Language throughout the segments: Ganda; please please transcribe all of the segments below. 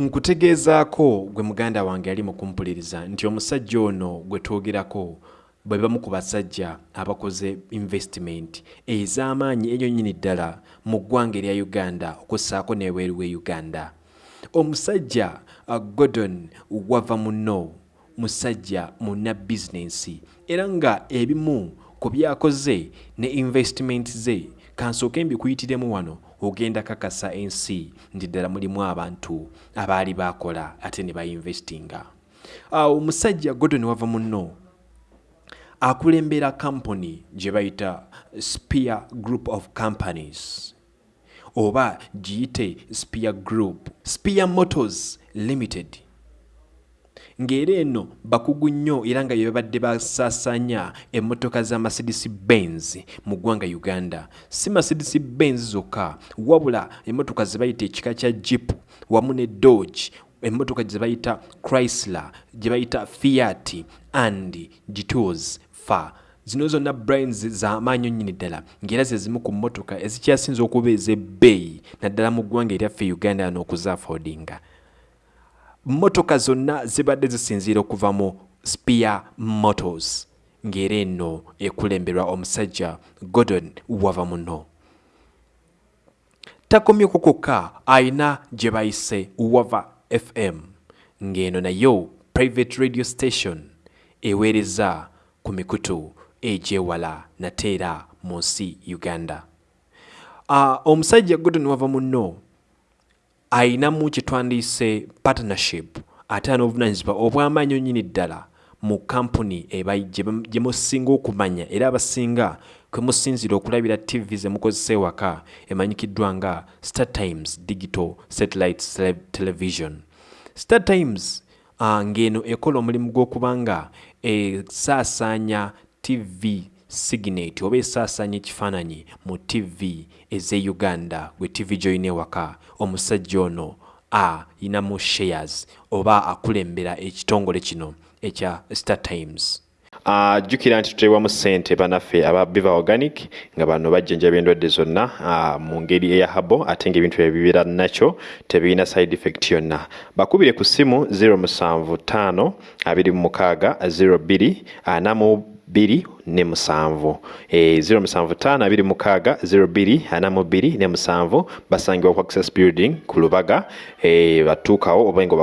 nkutegeezaako gwe muganda wange ali mu kumpuliriza nti omusajja ono gwe twogerako bwe bamu ku basajja abakoze investment ez'amaanyi enyo nnyini ddala mu ggwanga erya uganda okussaako n'ebweru we uganda. Omusajja uh, gordon wava muno musajja muna bizinensi era nga ebimu ku byakoze ne investment ze kansooke mbikuyitiremu wano ogenda kakasa ensi ndi ddala mulimu abantu abaali bakola ate ne bainvestinga. Omusajja uh, gordon wava muno akulembera kampuni gye bayita spear group of companies oba giyite spear group spear motors limited ng'era eno bakugu nnyo era nga byebabadde basaasaanya emmotoka za mercedes benz mu ggwanga uganda. Si mercedes benz zokka wabula emmotoka ze bayita ekika kya jeep wamu ne dodge emmotoka gye bayita chrysler gye bayita fiat and gitos fa zino zonna brains z'amaanyi nnyini ddala ng'era ze zimu ku mmotoka ezikyasinza okuba ez'ebbeeyi naddala mu ggwanga eryaffe uganda yano okuzaafodinga mmotoka zonna zibadde zisinziira okuva mu spear motors ng'era eno ekulemberwa omusajja gordon wava muno takomyeko kokka ayina gye bayise wava fm ng'eno nayo private radio station eweereza ku mikutu egyewala nate era mu nsi uganda. Uh, omusajja gordon wava muno ayinamu kyetwandiise partnership. Ate n'obuvunanyizibwa obw'amaanyi nyini ddala mu kampuni gye musinga okumanya. Era abasinga kwe musinzira okulabira tv ze mukozesa ewaka emanyikiddwa nga star times digital satellite television. Star times uh, ng'eno ekola omulimu gw'okuba nga esaasaanya tv signate oba esaasaanya ekifaananyi mu tv ez'e uganda gwe tv gyoyina ewaka omusajja ono ayinamu shares oba akulembera ekitongole kino ekya star times. Jjukira uh, nti tuteebwamu ssente banaffe aba biva organic nga bano bajjanjaba endwadde zonna uh, mu ngeri eya habo ate ngaebintu ebibeera nakyo tebirina side effect yonna. Bakubire ku ssimu 075 26 02 4 bbiri ne musanvu e, 075 abiri mukaaga 02 ana mu bbiri ne musanvu basangibwa ku access building ku lubaga e, batuukawo oba nga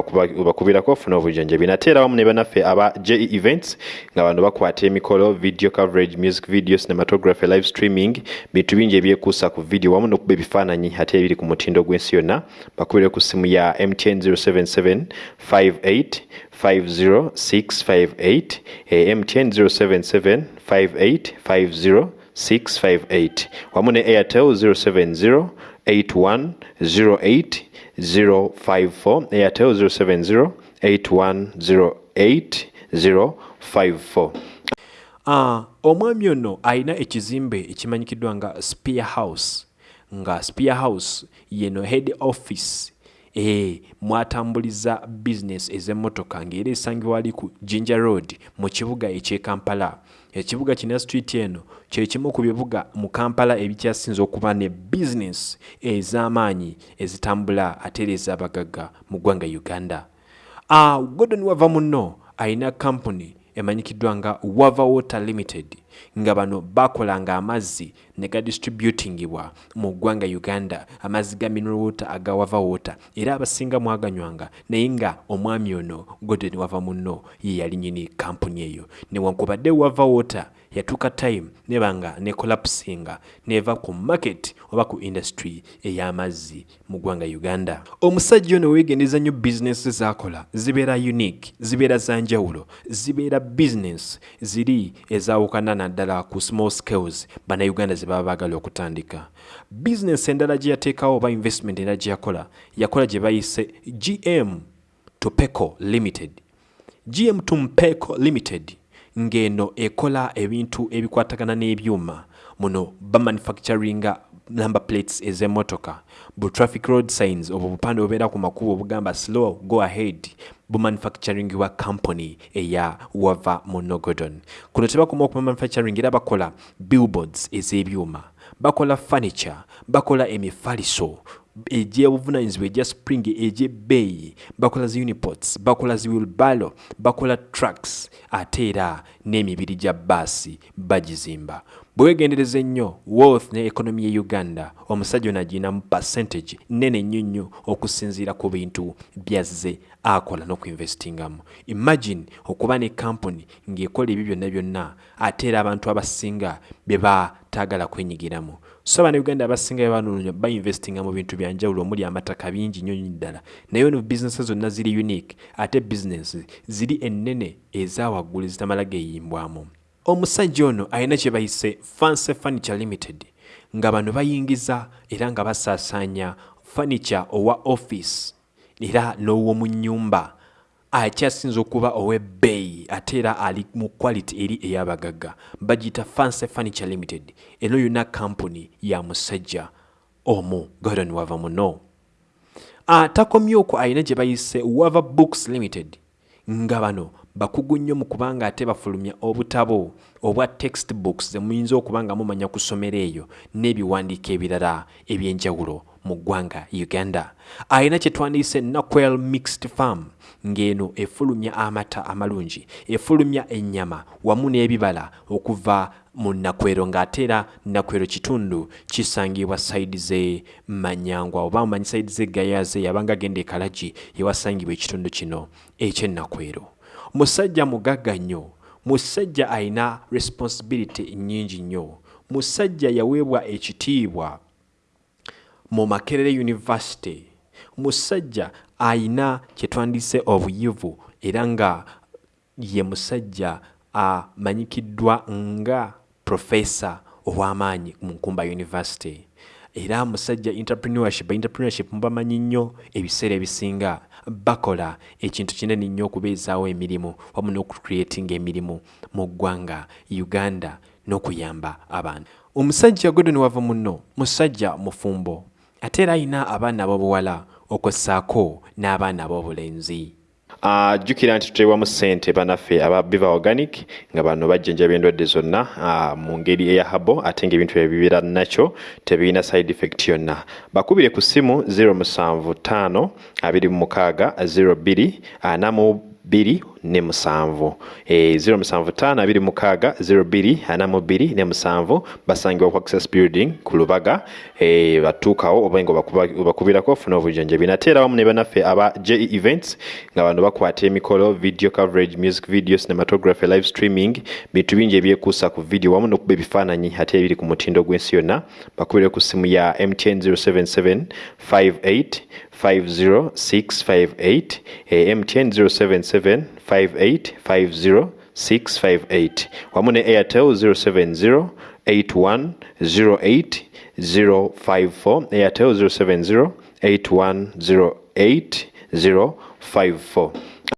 obakubirako ofuna obujjanjabi nate era wamu ne banaffe aba je events nga bano bakwata emikolo video coverage music video cinematography live streaming bintu bingi ebyekuusa ku video wamu n'okuba ebifaananyi ate ebiri ku mutindo gw'ensi yonna bakubire ku simu ya mtn 077 58 50658 eh, mtn 077 58 50658 wamu ne airtel 070 81 08 054 airtel 070 81 08 054 Uh, omwami ono alina ekizimbe ekimanyikiddwa nga spear house nga spear house yeno head office mwatambuliza bizinesi ez'emmotoka ng'era esangibwa wali ku jinja road mu kibuga eky'e kampala. Ekibuga kina street eno kyekimu ku bibuga mu kampala ebikyasinza okuba ne bizinesi ez'amaanyi ezitambula ate era ez'abagagga mu ggwanga uganda. Uh, gordon wava muno alina kampuni emanyikiddwa nga wava water limited nga bano bakolanga amazzi ne gadistributingibwa mu ggwanga uganda amazzi ga mineral water aga wava water. Era abasinga mwaganywanga naye nga omwami ono gordon wava muno ye yali nyini kampuni eyo. Newankubadde wava water yatuuka time nebanga nekolapusinga neva ku market oba ku industry ey'amazzi mu ggwanga uganda. Omusajja ono weegendeza nnyo bizinesi zakola zibeera unique zibeera za njawulo zibeera bizinesi ziri ezawukana naddala ku small scales bannayuganda ze baba baagala okutandika. Bizinesi endala gye yateekawo oba investment endala gye yakola yakola gye bayise gm topeco limited. Gm tumpeco limited ng'eno ekola ebintu ebikwatagana n'ebyuma. Muno bamanufacturinga number plates ez'emmotoka. Bu traffic road signs obwo bupande obubeera ku makubo obugamba slow go ahead. Bumanufacturingibwa company eya wava monogodon. Kuno tebakoma okuba manufacturing era bakola billboards ez'ebyuma bakola furniture bakola emifaliso egyobuvunanyizibwa egya spring egyebbeeyi bakola zi unipots bakola zi wilbalo bakola trucks ate era n'emibiri gya baasi bagizimba bwewegendereza ennyo wealth ne ekonomi ye uganda omusajja ono aginamu percentage nene nnyo nnyo okusinziira ku bintu byazze akola n'okuinvestingamu imagine okuba ne kampuni ng'ekola ebyo byonna byonna ate era abantu abasinga bye bataagala kwenyigiramu. So abannauganda abasinga bebanoonya bainvestinga mu bintu byanjawulo omuli amataka bingi nnyo nyo ddala. Naye ono bizinesi zonna ziri unique ate bizinesi ziri ennene ezawaggulu ezitamala geeyimbwamu omusajja ono alina kye bayise fancy furniture limited nga bano bayingiza era nga basaasaanya furniture owa office era n'ow'omu nnyumba. Akyasinza okuba ow'ebbeeyi ate era ali mu quality eri ey'abagagga bagiyita fancy furniture limited eno yonna kampuni ya musajja omu gordon wava muno. Atakomye okwo alina gye bayise wava books limited nga bano bakugu nnyo mu kubanga ate bafulumya obutabo obwa textbooks zemuyinza okuba nga mumanya kusomera eyo n'ebiwandiiko ebirala ebyenjawulo mu ggwanga uganda. Alina kye twandiise naquel mixed farm ng'eno efulumya amata amalungi efulumya ennyama wamu n'ebibala okuva mu nakwero ng'ate era nakwero kitundu kisangibwa saidi ze manyangwa oba mumanyi saidi zegayaze yabanga agenda ekalagi ewasangibwa ekitundu kino ekyennakwero musajja mugagga nnyo musajja alina responsibility nnyingi nnyo. Musajja yaweebwa ekitiibwa mu makerere university. Musajja ayina kyetwandiise obuyivu era nga ye musajja amanyikiddwa nga profesa ow'amaanyi mu nkumba university. Era musajja entrepreneurship entrepreneurship mubamanyi nnyo ebiseera ebisinga bakola ekintu kinene nnyo okubeezaawo emirimu wamu n'okucreatinga emirimu mu ggwanga uganda n'okuyamba abantu. Omusajja godon wava munno musajja mufumbo ate era alina abaana ab'obuwala okwessaako n'abaana ab'obulenzi ajjukira nti tuteebwamu ssente banaffe aba biva organic nga bano bajjanjaba endwadde zonna mu ngeri eya habo ate ngaebintu ebibeera nakyo tebirina side effect yonna. Bakubire ku ssimu 075 26 02 42 ne musanvu e, 075 abiri mukaaga 02 ana mu bbiri ne musanvu basangibwa ku access building ku lubaga e, batuukawo oba nga bakubirako ofuna obujjanjabi nate era wamu ne banaffe aba je events nga bano bakwata emikolo video coverage music video cinematography live streaming bintu bingi ebyekuusa ku video wamu n'okuba ebifaananyi ate ebiri ku mutindo gw'ensi yonna bakubire ku simu ya mtn 077 58 50658 MTN 077 5850658 Airtel 070 054 Airtel 070 054